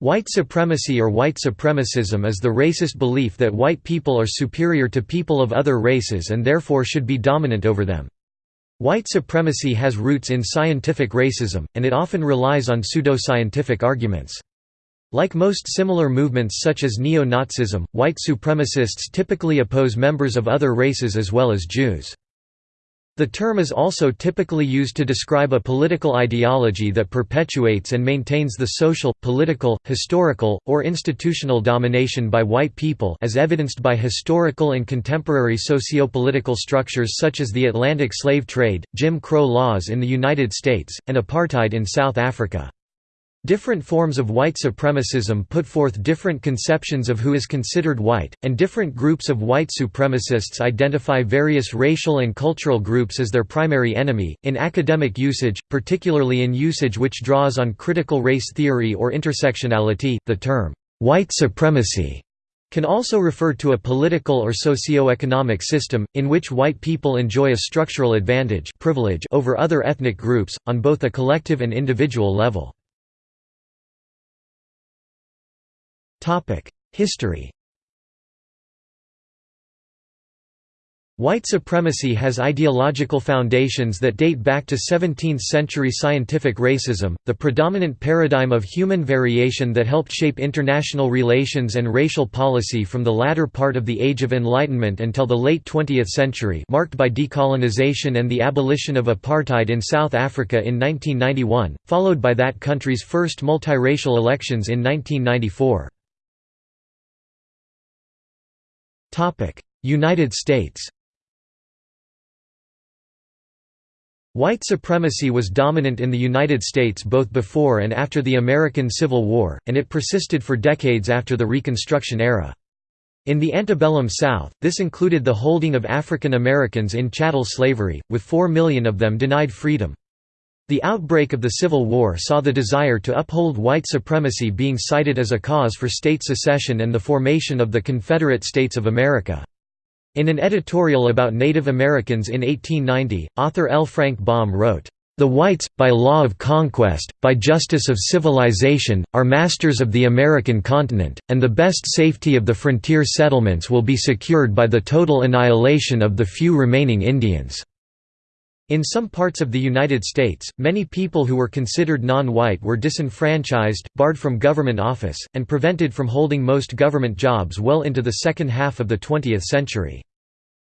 White supremacy or white supremacism is the racist belief that white people are superior to people of other races and therefore should be dominant over them. White supremacy has roots in scientific racism, and it often relies on pseudoscientific arguments. Like most similar movements such as neo-Nazism, white supremacists typically oppose members of other races as well as Jews. The term is also typically used to describe a political ideology that perpetuates and maintains the social, political, historical, or institutional domination by white people as evidenced by historical and contemporary socio-political structures such as the Atlantic slave trade, Jim Crow laws in the United States, and apartheid in South Africa. Different forms of white supremacism put forth different conceptions of who is considered white, and different groups of white supremacists identify various racial and cultural groups as their primary enemy. In academic usage, particularly in usage which draws on critical race theory or intersectionality, the term white supremacy can also refer to a political or socio-economic system, in which white people enjoy a structural advantage privilege over other ethnic groups, on both a collective and individual level. History White supremacy has ideological foundations that date back to 17th-century scientific racism, the predominant paradigm of human variation that helped shape international relations and racial policy from the latter part of the Age of Enlightenment until the late 20th century marked by decolonization and the abolition of apartheid in South Africa in 1991, followed by that country's first multiracial elections in 1994. United States White supremacy was dominant in the United States both before and after the American Civil War, and it persisted for decades after the Reconstruction era. In the antebellum South, this included the holding of African Americans in chattel slavery, with four million of them denied freedom. The outbreak of the Civil War saw the desire to uphold white supremacy being cited as a cause for state secession and the formation of the Confederate States of America. In an editorial about Native Americans in 1890, author L. Frank Baum wrote, "...the whites, by law of conquest, by justice of civilization, are masters of the American continent, and the best safety of the frontier settlements will be secured by the total annihilation of the few remaining Indians." In some parts of the United States, many people who were considered non-white were disenfranchised, barred from government office, and prevented from holding most government jobs well into the second half of the 20th century.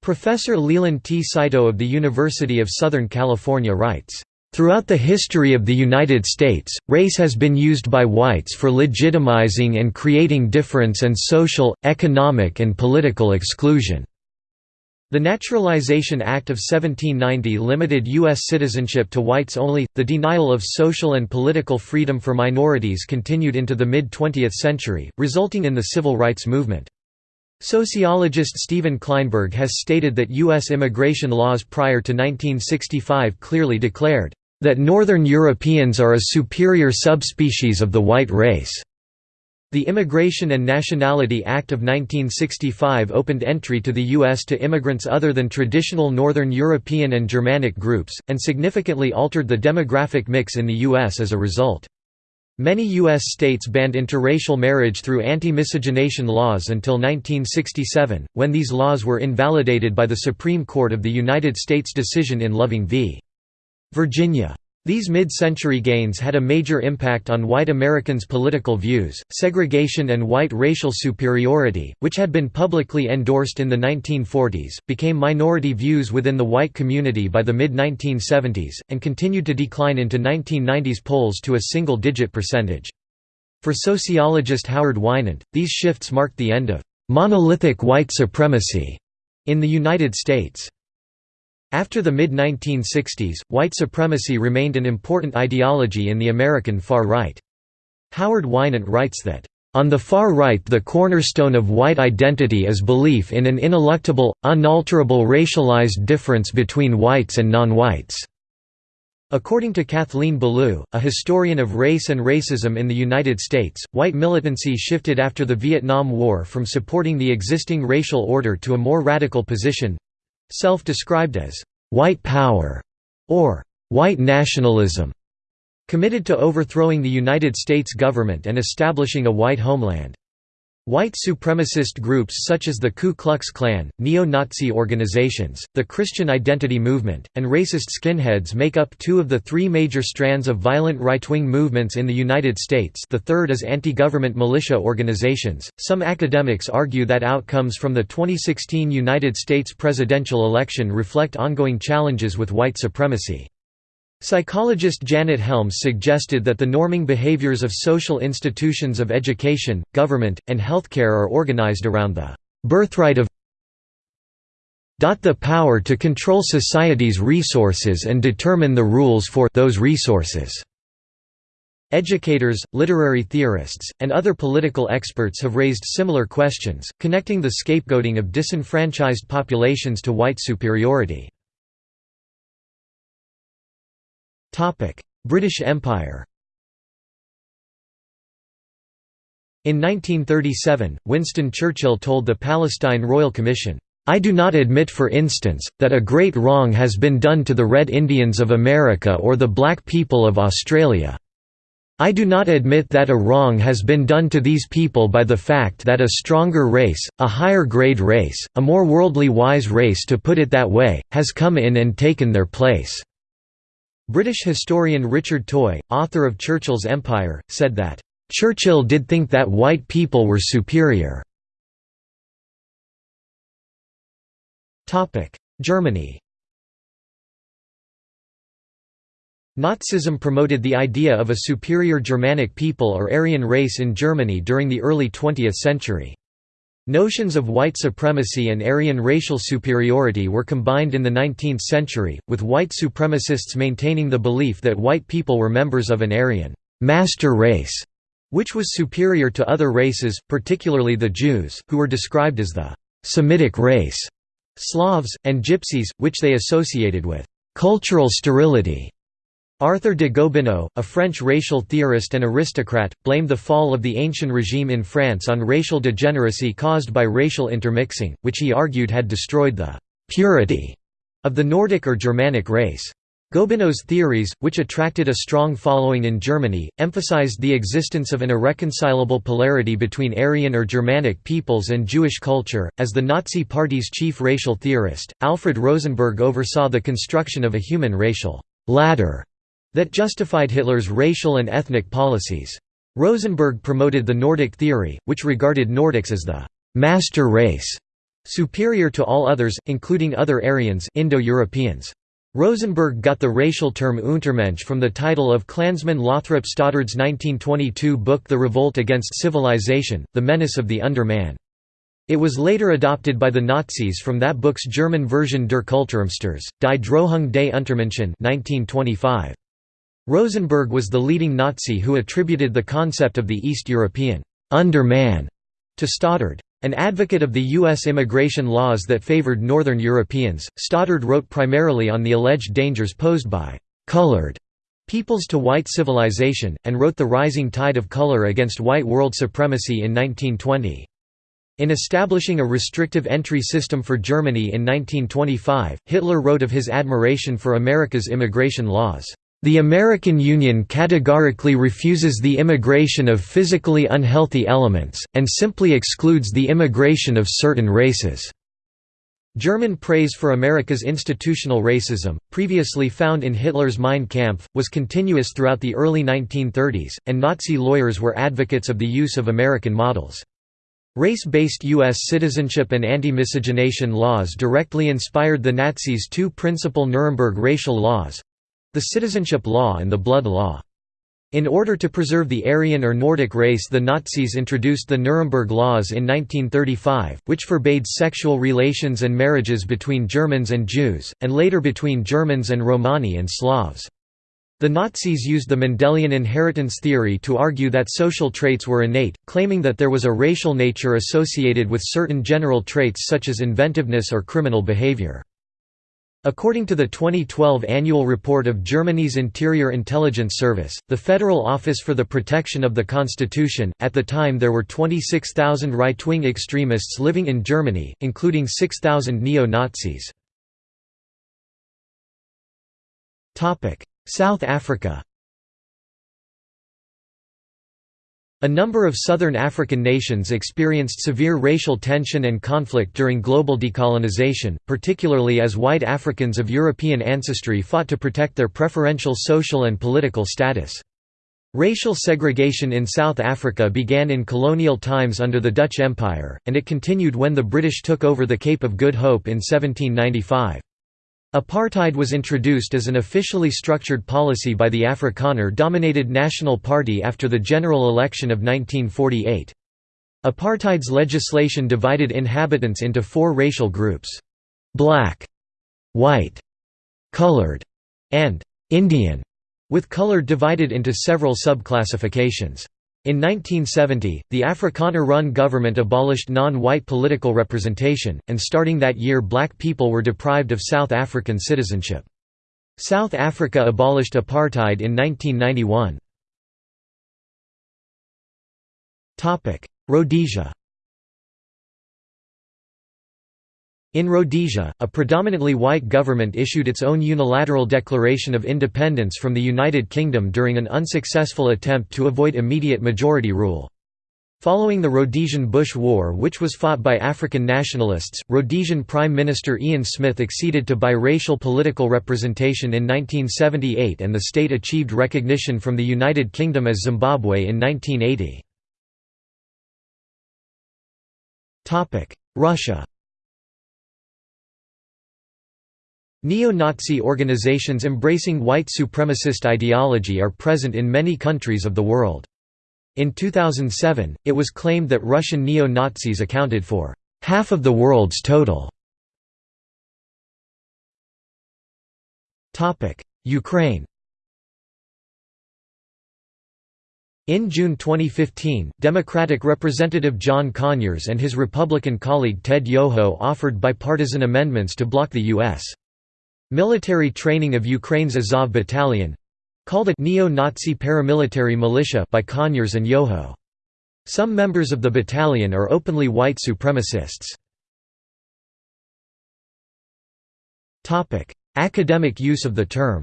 Professor Leland T. Saito of the University of Southern California writes, Throughout the history of the United States, race has been used by whites for legitimizing and creating difference and social, economic and political exclusion. The Naturalization Act of 1790 limited U.S. citizenship to whites only. The denial of social and political freedom for minorities continued into the mid 20th century, resulting in the civil rights movement. Sociologist Stephen Klineberg has stated that U.S. immigration laws prior to 1965 clearly declared, that Northern Europeans are a superior subspecies of the white race. The Immigration and Nationality Act of 1965 opened entry to the U.S. to immigrants other than traditional Northern European and Germanic groups, and significantly altered the demographic mix in the U.S. as a result. Many U.S. states banned interracial marriage through anti-miscegenation laws until 1967, when these laws were invalidated by the Supreme Court of the United States decision in Loving v. Virginia. These mid-century gains had a major impact on white Americans' political views. Segregation and white racial superiority, which had been publicly endorsed in the 1940s, became minority views within the white community by the mid-1970s, and continued to decline into 1990s polls to a single-digit percentage. For sociologist Howard Winant, these shifts marked the end of monolithic white supremacy in the United States. After the mid-1960s, white supremacy remained an important ideology in the American far right. Howard Winant writes that, "...on the far right the cornerstone of white identity is belief in an ineluctable, unalterable racialized difference between whites and non-whites." According to Kathleen Belew, a historian of race and racism in the United States, white militancy shifted after the Vietnam War from supporting the existing racial order to a more radical position, Self-described as, "...white power", or "...white nationalism", committed to overthrowing the United States government and establishing a white homeland. White supremacist groups such as the Ku Klux Klan, neo-Nazi organizations, the Christian Identity Movement, and racist skinheads make up two of the three major strands of violent right-wing movements in the United States the third is anti-government militia organizations. Some academics argue that outcomes from the 2016 United States presidential election reflect ongoing challenges with white supremacy. Psychologist Janet Helms suggested that the norming behaviors of social institutions of education, government, and healthcare are organized around the birthright of the power to control society's resources and determine the rules for those resources. Educators, literary theorists, and other political experts have raised similar questions, connecting the scapegoating of disenfranchised populations to white superiority. British Empire In 1937, Winston Churchill told the Palestine Royal Commission, "'I do not admit for instance, that a great wrong has been done to the Red Indians of America or the black people of Australia. I do not admit that a wrong has been done to these people by the fact that a stronger race, a higher grade race, a more worldly wise race to put it that way, has come in and taken their place." British historian Richard Toye, author of Churchill's Empire, said that, "...Churchill did think that white people were superior." Germany Nazism promoted the idea of a superior Germanic people or Aryan race in Germany during the early 20th century. Notions of white supremacy and Aryan racial superiority were combined in the 19th century, with white supremacists maintaining the belief that white people were members of an Aryan master race, which was superior to other races, particularly the Jews, who were described as the Semitic race, Slavs, and Gypsies, which they associated with cultural sterility. Arthur de Gobineau, a French racial theorist and aristocrat, blamed the fall of the ancient regime in France on racial degeneracy caused by racial intermixing, which he argued had destroyed the «purity» of the Nordic or Germanic race. Gobineau's theories, which attracted a strong following in Germany, emphasized the existence of an irreconcilable polarity between Aryan or Germanic peoples and Jewish culture. As the Nazi Party's chief racial theorist, Alfred Rosenberg oversaw the construction of a human racial ladder that justified Hitler's racial and ethnic policies. Rosenberg promoted the Nordic theory, which regarded Nordics as the «master race», superior to all others, including other Aryans Indo-Europeans. Rosenberg got the racial term Untermensch from the title of Klansman Lothrop Stoddard's 1922 book The Revolt Against Civilization, The Menace of the Underman. It was later adopted by the Nazis from that book's German version Der Kulturumsturz, Die Drohung des Untermenschen 1925. Rosenberg was the leading Nazi who attributed the concept of the East European underman to Stoddard. An advocate of the U.S. immigration laws that favored Northern Europeans, Stoddard wrote primarily on the alleged dangers posed by «colored» peoples to white civilization, and wrote The Rising Tide of Color Against White World Supremacy in 1920. In establishing a restrictive entry system for Germany in 1925, Hitler wrote of his admiration for America's immigration laws. The American Union categorically refuses the immigration of physically unhealthy elements, and simply excludes the immigration of certain races. German praise for America's institutional racism, previously found in Hitler's Mein Kampf, was continuous throughout the early 1930s, and Nazi lawyers were advocates of the use of American models. Race-based U.S. citizenship and anti-miscegenation laws directly inspired the Nazis' two principal Nuremberg racial laws, the citizenship law and the blood law. In order to preserve the Aryan or Nordic race the Nazis introduced the Nuremberg Laws in 1935, which forbade sexual relations and marriages between Germans and Jews, and later between Germans and Romani and Slavs. The Nazis used the Mendelian inheritance theory to argue that social traits were innate, claiming that there was a racial nature associated with certain general traits such as inventiveness or criminal behavior. According to the 2012 annual report of Germany's Interior Intelligence Service, the Federal Office for the Protection of the Constitution, at the time there were 26,000 right-wing extremists living in Germany, including 6,000 neo-Nazis. South Africa A number of southern African nations experienced severe racial tension and conflict during global decolonization, particularly as white Africans of European ancestry fought to protect their preferential social and political status. Racial segregation in South Africa began in colonial times under the Dutch Empire, and it continued when the British took over the Cape of Good Hope in 1795. Apartheid was introduced as an officially structured policy by the Afrikaner-dominated National Party after the general election of 1948. Apartheid's legislation divided inhabitants into four racial groups. Black, white, colored, and Indian, with colored divided into several subclassifications. In 1970, the Afrikaner-run government abolished non-white political representation, and starting that year black people were deprived of South African citizenship. South Africa abolished apartheid in 1991. Rhodesia In Rhodesia, a predominantly white government issued its own unilateral declaration of independence from the United Kingdom during an unsuccessful attempt to avoid immediate majority rule. Following the Rhodesian Bush War which was fought by African nationalists, Rhodesian Prime Minister Ian Smith acceded to biracial political representation in 1978 and the state achieved recognition from the United Kingdom as Zimbabwe in 1980. Russia Neo-Nazi organizations embracing white supremacist ideology are present in many countries of the world. In 2007, it was claimed that Russian neo-Nazis accounted for half of the world's total. Ukraine In June 2015, Democratic Representative John Conyers and his Republican colleague Ted Yoho offered bipartisan amendments to block the U.S. Military training of Ukraine's Azov Battalion called a neo-Nazi paramilitary militia by Conyers and Yoho. Some members of the battalion are openly white supremacists. Academic use of the term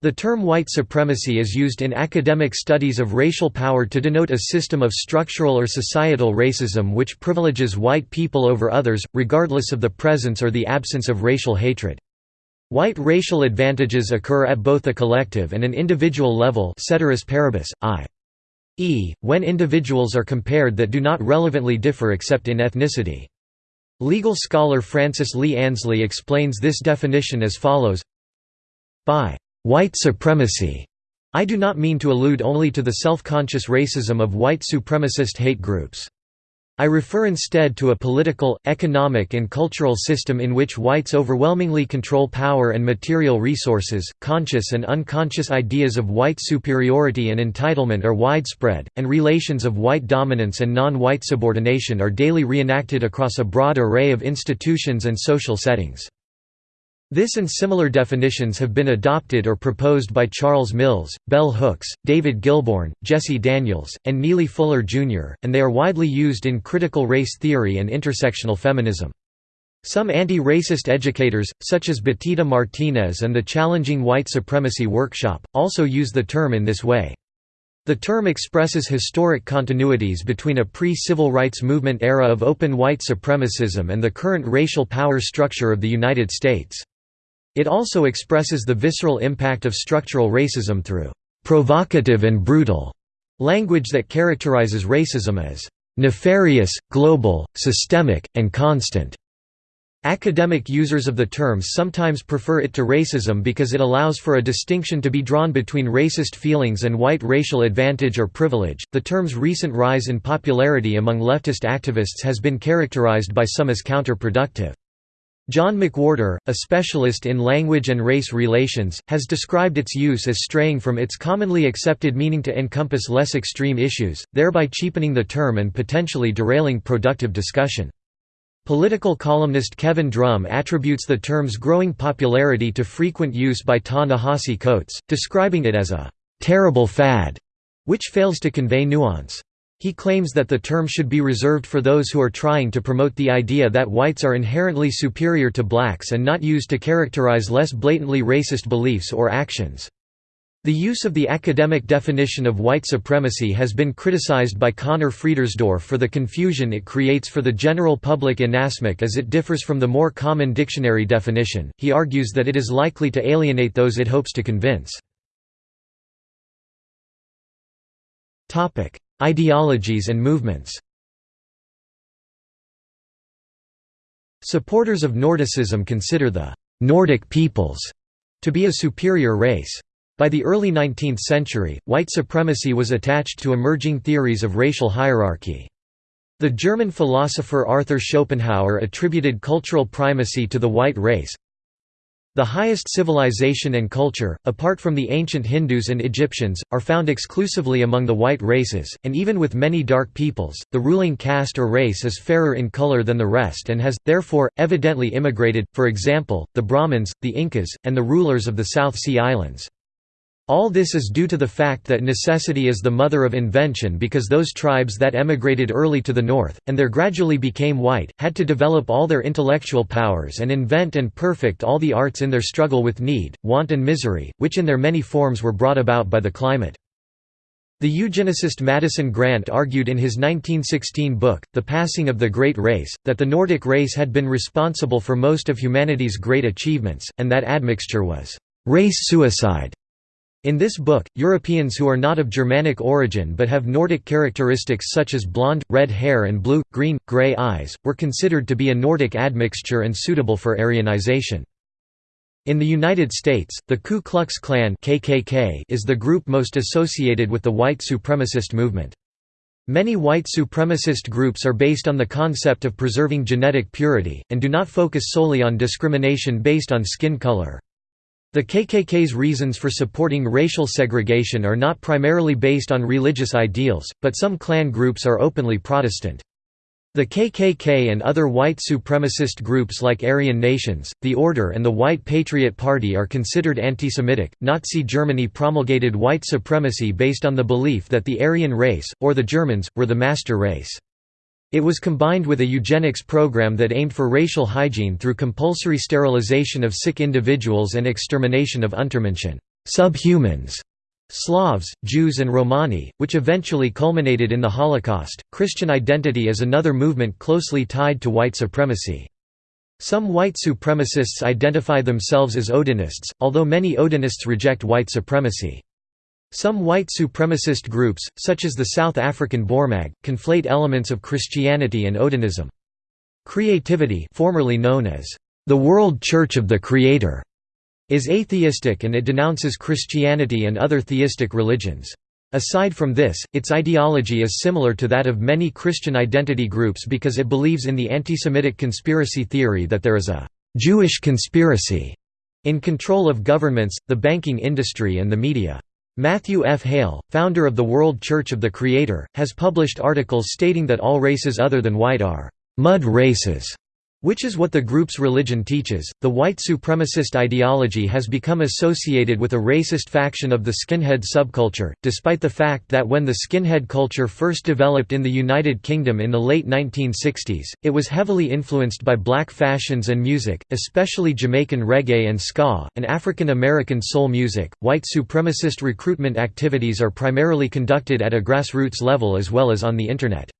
The term white supremacy is used in academic studies of racial power to denote a system of structural or societal racism which privileges white people over others, regardless of the presence or the absence of racial hatred. White racial advantages occur at both a collective and an individual level ceteris paribus, i.e., when individuals are compared that do not relevantly differ except in ethnicity. Legal scholar Frances Lee Ansley explains this definition as follows By white supremacy. I do not mean to allude only to the self-conscious racism of white supremacist hate groups. I refer instead to a political, economic and cultural system in which whites overwhelmingly control power and material resources. Conscious and unconscious ideas of white superiority and entitlement are widespread, and relations of white dominance and non-white subordination are daily reenacted across a broad array of institutions and social settings. This and similar definitions have been adopted or proposed by Charles Mills, Bell Hooks, David Gillborn, Jessie Daniels, and Neely Fuller, Jr., and they are widely used in critical race theory and intersectional feminism. Some anti-racist educators, such as Betita Martinez and the Challenging White Supremacy Workshop, also use the term in this way. The term expresses historic continuities between a pre-civil rights movement era of open white supremacism and the current racial power structure of the United States. It also expresses the visceral impact of structural racism through «provocative and brutal» language that characterizes racism as «nefarious, global, systemic, and constant». Academic users of the term sometimes prefer it to racism because it allows for a distinction to be drawn between racist feelings and white racial advantage or privilege. The term's recent rise in popularity among leftist activists has been characterized by some as counterproductive. John McWhorter, a specialist in language and race relations, has described its use as straying from its commonly accepted meaning to encompass less extreme issues, thereby cheapening the term and potentially derailing productive discussion. Political columnist Kevin Drum attributes the term's growing popularity to frequent use by Ta-Nehisi Coates, describing it as a «terrible fad», which fails to convey nuance. He claims that the term should be reserved for those who are trying to promote the idea that whites are inherently superior to blacks and not used to characterize less blatantly racist beliefs or actions. The use of the academic definition of white supremacy has been criticized by Conor Friedersdorf for the confusion it creates for the general public inasmuch as it differs from the more common dictionary definition. He argues that it is likely to alienate those it hopes to convince. Topic: Ideologies and movements. Supporters of Nordicism consider the Nordic peoples to be a superior race. By the early 19th century, white supremacy was attached to emerging theories of racial hierarchy. The German philosopher Arthur Schopenhauer attributed cultural primacy to the white race. The highest civilization and culture, apart from the ancient Hindus and Egyptians, are found exclusively among the white races, and even with many dark peoples, the ruling caste or race is fairer in color than the rest and has, therefore, evidently immigrated, for example, the Brahmins, the Incas, and the rulers of the South Sea Islands. All this is due to the fact that necessity is the mother of invention because those tribes that emigrated early to the north, and there gradually became white, had to develop all their intellectual powers and invent and perfect all the arts in their struggle with need, want and misery, which in their many forms were brought about by the climate. The eugenicist Madison Grant argued in his 1916 book, The Passing of the Great Race, that the Nordic race had been responsible for most of humanity's great achievements, and that admixture was race suicide. In this book, Europeans who are not of Germanic origin but have Nordic characteristics such as blonde, red hair and blue, green, grey eyes, were considered to be a Nordic admixture and suitable for Aryanization. In the United States, the Ku Klux Klan KKK is the group most associated with the white supremacist movement. Many white supremacist groups are based on the concept of preserving genetic purity, and do not focus solely on discrimination based on skin color. The KKK's reasons for supporting racial segregation are not primarily based on religious ideals, but some Klan groups are openly Protestant. The KKK and other white supremacist groups like Aryan Nations, the Order and the White Patriot Party are considered anti-Semitic. Nazi Germany promulgated white supremacy based on the belief that the Aryan race, or the Germans, were the master race. It was combined with a eugenics program that aimed for racial hygiene through compulsory sterilization of sick individuals and extermination of Untermenschen subhumans", Slavs, Jews and Romani, which eventually culminated in the Holocaust. Christian identity is another movement closely tied to white supremacy. Some white supremacists identify themselves as Odinists, although many Odinists reject white supremacy. Some white supremacist groups, such as the South African Boeremag, conflate elements of Christianity and Odinism. Creativity formerly known as the World Church of the Creator is atheistic and it denounces Christianity and other theistic religions. Aside from this, its ideology is similar to that of many Christian identity groups because it believes in the anti-Semitic conspiracy theory that there is a «Jewish conspiracy» in control of governments, the banking industry and the media. Matthew F. Hale, founder of the World Church of the Creator, has published articles stating that all races other than white are mud races which is what the group's religion teaches. The white supremacist ideology has become associated with a racist faction of the skinhead subculture, despite the fact that when the skinhead culture first developed in the United Kingdom in the late 1960s, it was heavily influenced by black fashions and music, especially Jamaican reggae and ska, and African American soul music. White supremacist recruitment activities are primarily conducted at a grassroots level as well as on the Internet.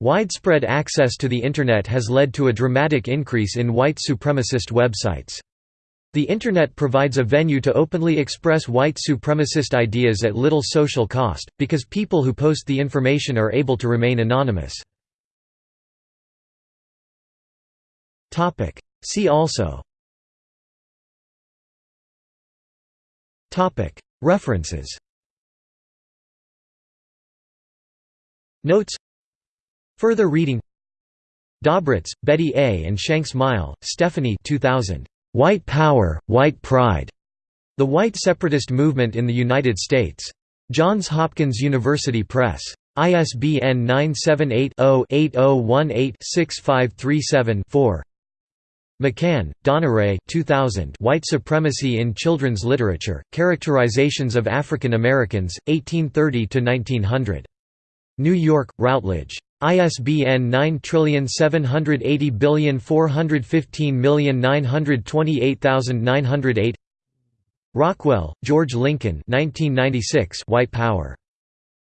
Widespread access to the Internet has led to a dramatic increase in white supremacist websites. The Internet provides a venue to openly express white supremacist ideas at little social cost, because people who post the information are able to remain anonymous. See also. References. Notes Further reading Dobratz, Betty A. and Shanks Meile, Stephanie 2000. White Power, White Pride. The White Separatist Movement in the United States. Johns Hopkins University Press. ISBN 978-0-8018-6537-4 MacCann, Donnarae 2000 White Supremacy in Children's Literature, Characterizations of African Americans, 1830–1900. New York, Routledge. ISBN 9780415928908 Rockwell, George Lincoln 1996 White Power.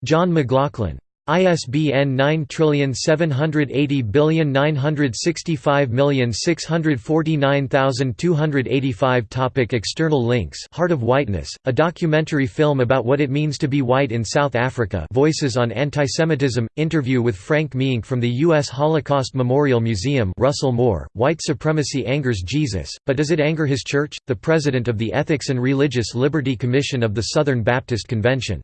John McLaughlin. ISBN 9780965649285 Topic External links Heart of Whiteness, a documentary film about what it means to be white in South Africa Voices on Antisemitism, interview with Frank Meeink from the U.S. Holocaust Memorial Museum Russell Moore, White Supremacy Angers Jesus, but does it anger his church? The President of the Ethics and Religious Liberty Commission of the Southern Baptist Convention